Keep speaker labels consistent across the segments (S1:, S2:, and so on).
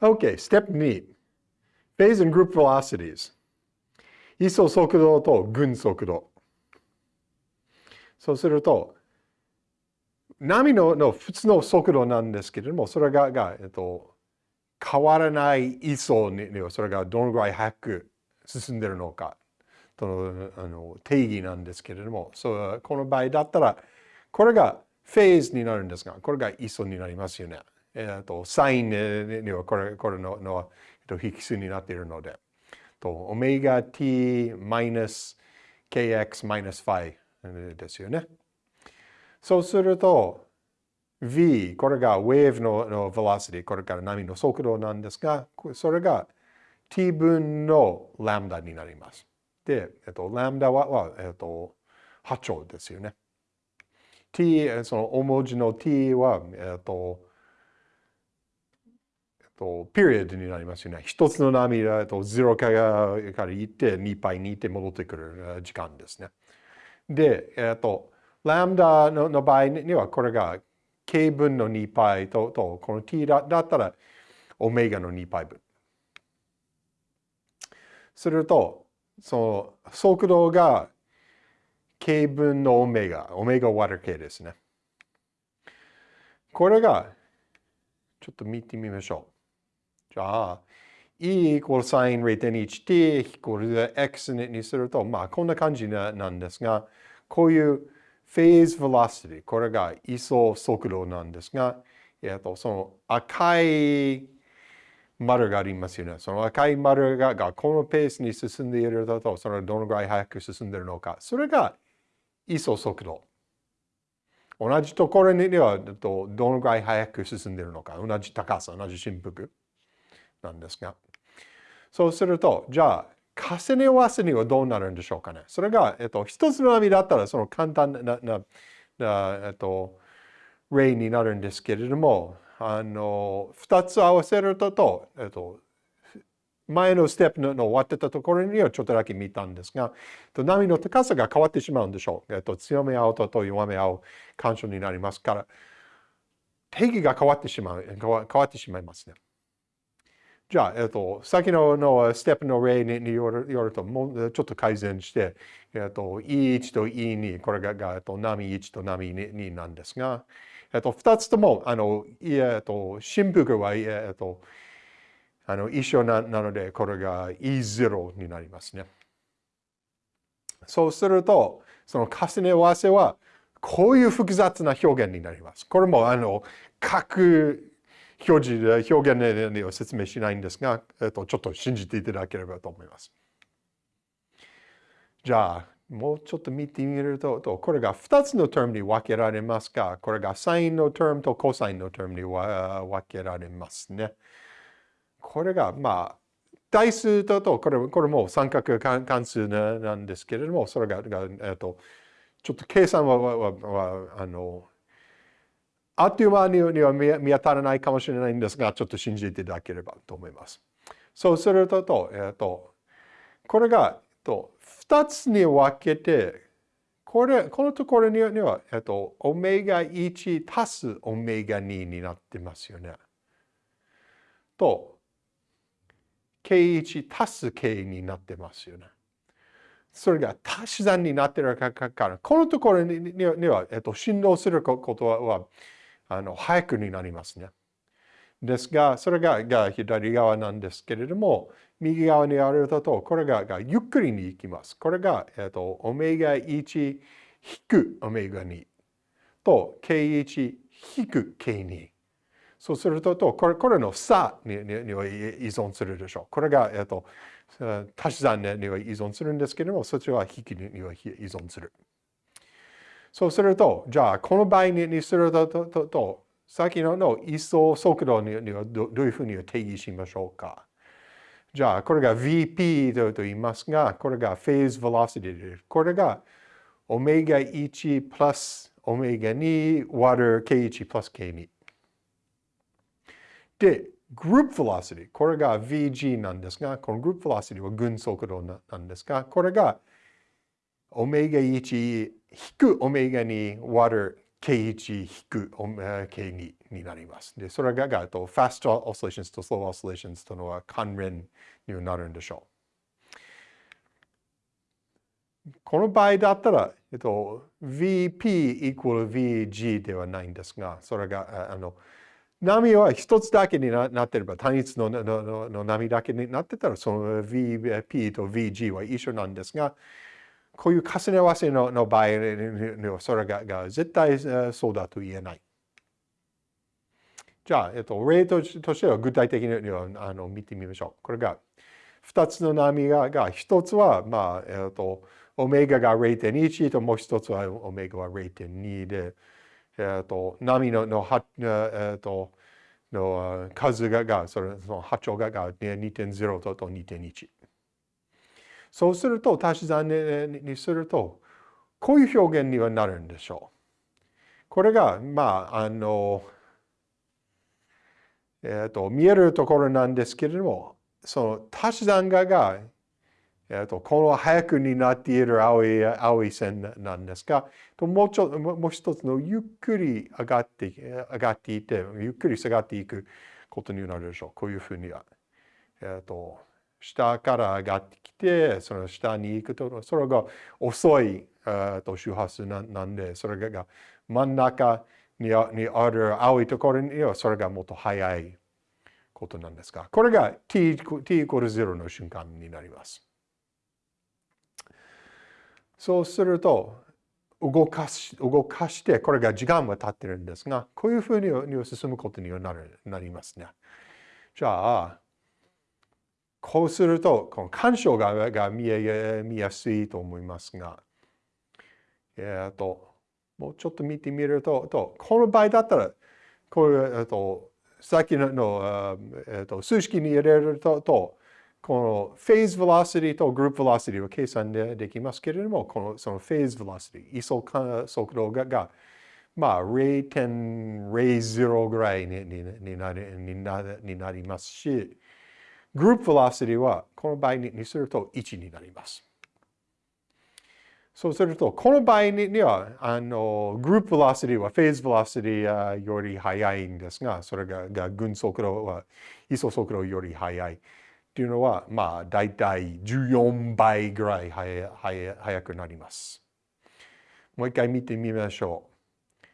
S1: OK, step 2. Phase and group velocities. 位相速度と群速度。そうすると、波のの普通の速度なんですけれども、それがが、えっと、変わらない位相にはそれがどのぐらい早く進んでいるのかとのあの定義なんですけれども、そうこの場合だったら、これがフェーズになるんですが、これが位相になりますよね。えっと、サインにはこれこれのの、えっと、引数になっているので。と、オメガ t マイナス kx マイナスファイですよね。そうすると、v、これがウェーブのの velocity、これから波の速度なんですが、それが t 分のラムダになります。で、えっと、ラムダは、はえっと、波長ですよね。t、その大文字の t は、えっと、と、ピリオドになりますよね。一つの波だと0からから行って2パイに行って戻ってくる時間ですね。で、えっと、ラムダのの場合にはこれが k 分の2パイととこの t だだったらオメガの2パイ分。すると、その速度が k 分のオメガ、オメガ割る k ですね。これが、ちょっと見てみましょう。じゃあ、e イコール sin 0.1t イコール x にすると、まあこんな感じなんですが、こういうフェーズ velocity、これが位相速度なんですが、えっと、その赤い丸がありますよね。その赤い丸ががこのペースに進んでいると、それどのぐらい早く進んでいるのか。それが位相速度。同じところにはどのぐらい早く進んでいるのか。同じ高さ、同じ振幅。なんですが。そうすると、じゃあ、重ね合わせにはどうなるんでしょうかね。それが、えっと、一つの波だったら、その簡単な、な、なえっと、例になるんですけれども、あの、二つ合わせると、えっと、前のステップの終わってたところにはちょっとだけ見たんですが、波の高さが変わってしまうんでしょう。えっと、強め合うと弱め合う干渉になりますから、定義が変わってしまう、変わってしまいますね。じゃあ、えっと、先ののステップの例によるよると、もうちょっと改善して、えっと、E1 と E2、これが、がえっと、波1と波2なんですが、えっと、二つとも、あの、えっと、振幅は、えっと、あの、一緒ななので、これが E0 になりますね。そうすると、その重ね合わせは、こういう複雑な表現になります。これも、あの、各表示表現では説明しないんですが、えっと、ちょっと信じていただければと思います。じゃあ、もうちょっと見てみると、これが2つの term に分けられますが、これが sin の term と cos の term に分けられますね。これが、まあ、代数と、これこれも三角関数なんですけれども、それが、えっと、ちょっと計算は、ははあの、あっという間には見当たらないかもしれないんですが、ちょっと信じていただければと思います。そうすると、えっと、これが、えっと、2つに分けて、これ、このところには、えっと、オメガ1足すオメガ2になってますよね。と、K1 足す K になってますよね。それが足し算になってるから、このところには、えっと、振動することは、あの早くになりますね。ですが、それがが左側なんですけれども、右側にあると、これががゆっくりに行きます。これが、えっと、オメガ1引くオメガ2と K1 引く K2。そうすると、これこれの差にには依存するでしょう。これが、えっと、足し算には依存するんですけれども、そっちは引きには依存する。そうすると、じゃあ、この場合にすると、ととと先のの位相速度にはどういうふうに定義しましょうか。じゃあ、これが VP と言いますが、これが phase velocity です。これがオメガ1プラスオメガ2割る K1 プラス K2。で、group velocity。これが VG なんですが、この group velocity は群速度なんですが、これがオメガ1引くオメガ2割る K1 引く K2 になります。で、それががと fast oscillations と slow oscillations とのは関連になるんでしょう。この場合だったら、えっと、VP イコール VG ではないんですが、それが、あの、波は一つだけになってれば、単一ののの波だけになってたら、その VP と VG は一緒なんですが、こういう重ね合わせのの場合には、それがが絶対そうだと言えない。じゃあ、えっと、例としては具体的にあの見てみましょう。これが、2つの波が、が1つは、まあ、えっと、オメガが0.1ともう1つはオメガは0.2で、えっと、波ののは、えっと、の数がが、それその波長がが2.0と2.1。そうすると、足し算にすると、こういう表現にはなるんでしょう。これが、まあ、あの、えっ、ー、と、見えるところなんですけれども、その足し算がが、えーと、この早くになっている青い青い線なんですが、もうちょもう一つのゆっくり上がって上がっていて、ゆっくり下がっていくことになるでしょう。こういうふうには。えっ、ー、と、下から上がってきて、その下に行くと、それが遅い、えー、と周波数なんで、それが真ん中にある青いところにはそれがもっと速いことなんですが、これが t, t イコール0の瞬間になります。そうすると、動かし動かして、これが時間は経ってるんですが、こういうふうに進むことにはなるなりますね。じゃあ、こうすると、この干渉がが見え見やすいと思いますが、えっ、と、もうちょっと見てみると、とこの場合だったら、こういう、えっ、と、さっきの、えっ、と、数式に入れると、とこの phase velocity と group velocity は計算でできますけれども、このその phase velocity、位相速度がが、まあ0.00ぐらいにになりになになりますし、group velocity はこの場合にすると1になります。そうすると、この場合には、あの、グループ velocity はフェーズ velocity より速いんですが、それがが群速度は位相速度より速い。っていうのは、まあ、だいたい14倍ぐらい速くなります。もう一回見てみましょう。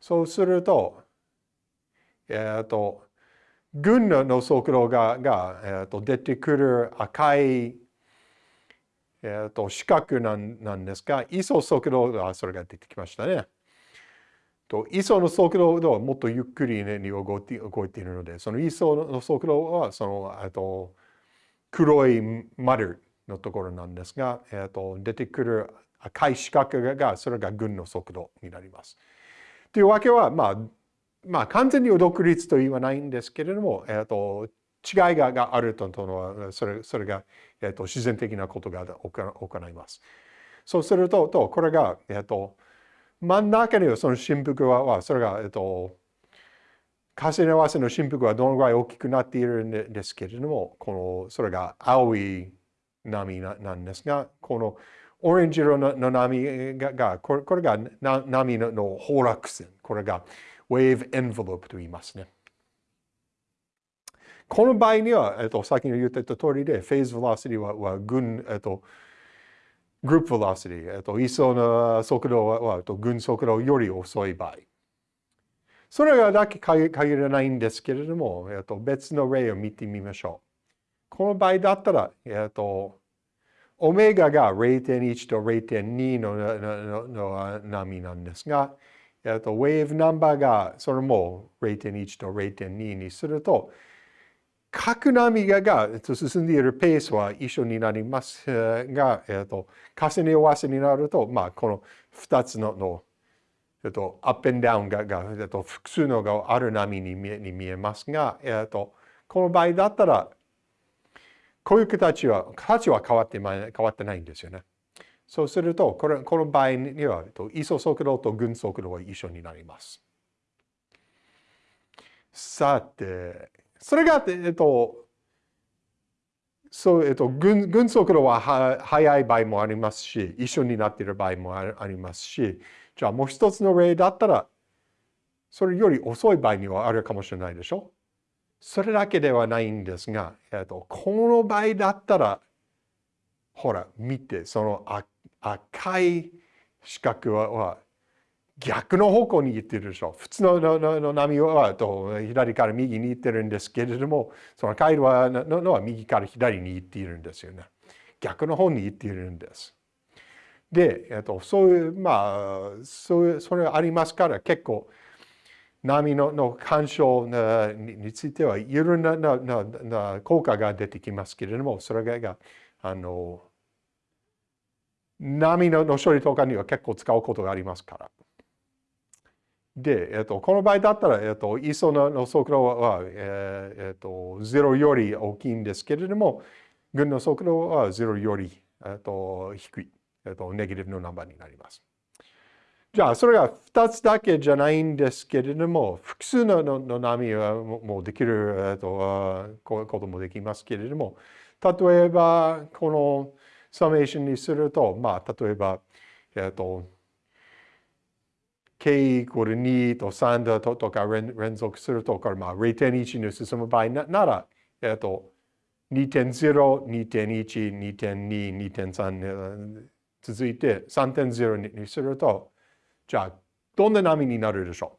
S1: そうすると、えっ、ー、と、群の速度がが、えーと、出てくる赤い、えーと、四角なんなんですが、位相速度がそれが出てきましたね。と位相の速度はもっとゆっくり、ね、に動いて動いているので、その位相の速度はそのあと黒い丸のところなんですが、えーと、出てくる赤い四角がそれが群の速度になります。というわけは、まあ、まあ、完全に独立と言わないんですけれども、えーと、違いががあるとのはそれそれが、えーと、自然的なことが行います。そうすると、とこれが、えー、と真ん中にはその振幅は、それが、えー、と重ね合わせの振幅はどのぐらい大きくなっているんですけれども、このそれが青い波なんですが、このオレンジ色の波が、これこれが波の崩落線。これが wave envelope と言いますね。この場合には、えっと、先に言ってた通りで、フェーズ velocity は、は群、えっと、グループ velocity、えっと、位相の速度は、えっと、群速度より遅い場合。それがだけ限らないんですけれども、えっと、別の例を見てみましょう。この場合だったら、えっと、オメガが0.1と0.2ののの波なんですが、えっと、ウェーブナンバーがそれも0.1と0.2にすると、各波がが進んでいるペースは一緒になりますが、えっと、重ね合わせになると、まあ、この2つののえっと、アップンダウンがが、えっと、複数のがある波に見えに見えますが、えっと、この場合だったら、こういう形は、形は変わって変わってないんですよね。そうすると、これこの場合には、位相速度と群速度は一緒になります。さて、それが、えっと、そう、えっと、群群速度は速い場合もありますし、一緒になっている場合もありますし、じゃあもう一つの例だったら、それより遅い場合にはあるかもしれないでしょ？それだけではないんですが、えっと、この場合だったら、ほら、見て、その赤い四角は逆の方向に行ってるでしょ。普通のの波はと左から右に行ってるんですけれども、その回路はのは右から左に行っているんですよね。逆の方に行っているんです。で、えっと、そういう、まあ、そういう、それありますから結構、波のの干渉についてはいろんななな効果が出てきますけれども、それが、あの、波の処理とかには結構使うことがありますから。で、えっと、この場合だったら、えっと、ISO の速度は、えっと、0より大きいんですけれども、群の速度は0より、えっと、低い、えっと、ネギティブのナンバーになります。じゃあ、それが2つだけじゃないんですけれども、複数のの波はもうできる、えっと、こともできますけれども、例えば、このサメーションにすると、まあ、例えば、えっと、k イコール2と3だとか連続するとか、まあ、0.1に進む場合なら、えっと、2.0、2.1、2.2、2.3続いて3.0にすると、じゃあ、どんな波になるでしょ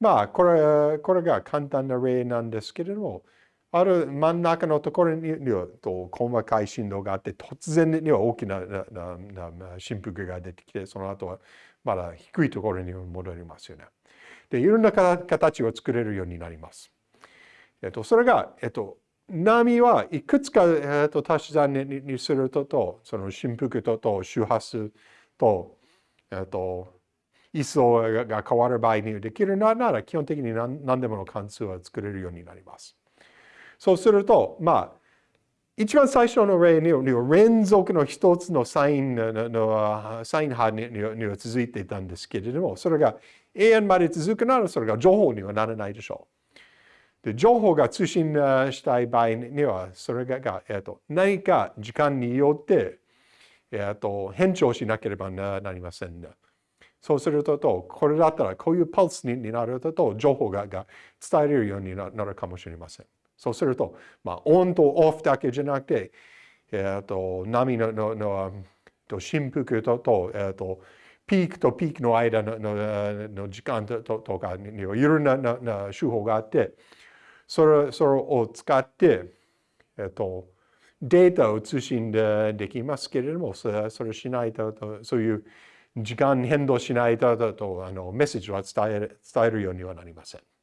S1: う？まあ、これ、これが簡単な例なんですけれども、ある真ん中のところにと細かい振動があって、突然には大きな振幅が出てきて、その後はまだ低いところに戻りますよね。で、いろんな形を作れるようになります。えっと、それが、えっと、波はいくつか、えっと、足し算にするとと、その振幅とと周波数と、えっと、位相が変わる場合にできるなら、基本的に何何でもの関数は作れるようになります。そうすると、まあ、一番最初の例には連続の一つのサインのサイン波には続いていたんですけれども、それが永遠まで続くならそれが情報にはならないでしょう。で情報が通信したい場合には、それが、えー、と何か時間によって、えー、と変調しなければなりません、ね。そうすると、これだったらこういうパルスになると、情報が伝えれるようになるかもしれません。そうすると、まあ、オンとオフだけじゃなくて、えーと、波のののと振幅とと,、えーと、ピークとピークの間ののの時間ととかにいろいろななな手法があって、それそれを使って、えーと、データを通信でできますけれども、それそれしないとと、そういう時間変動しないととあのメッセージは伝え伝えるようにはなりません。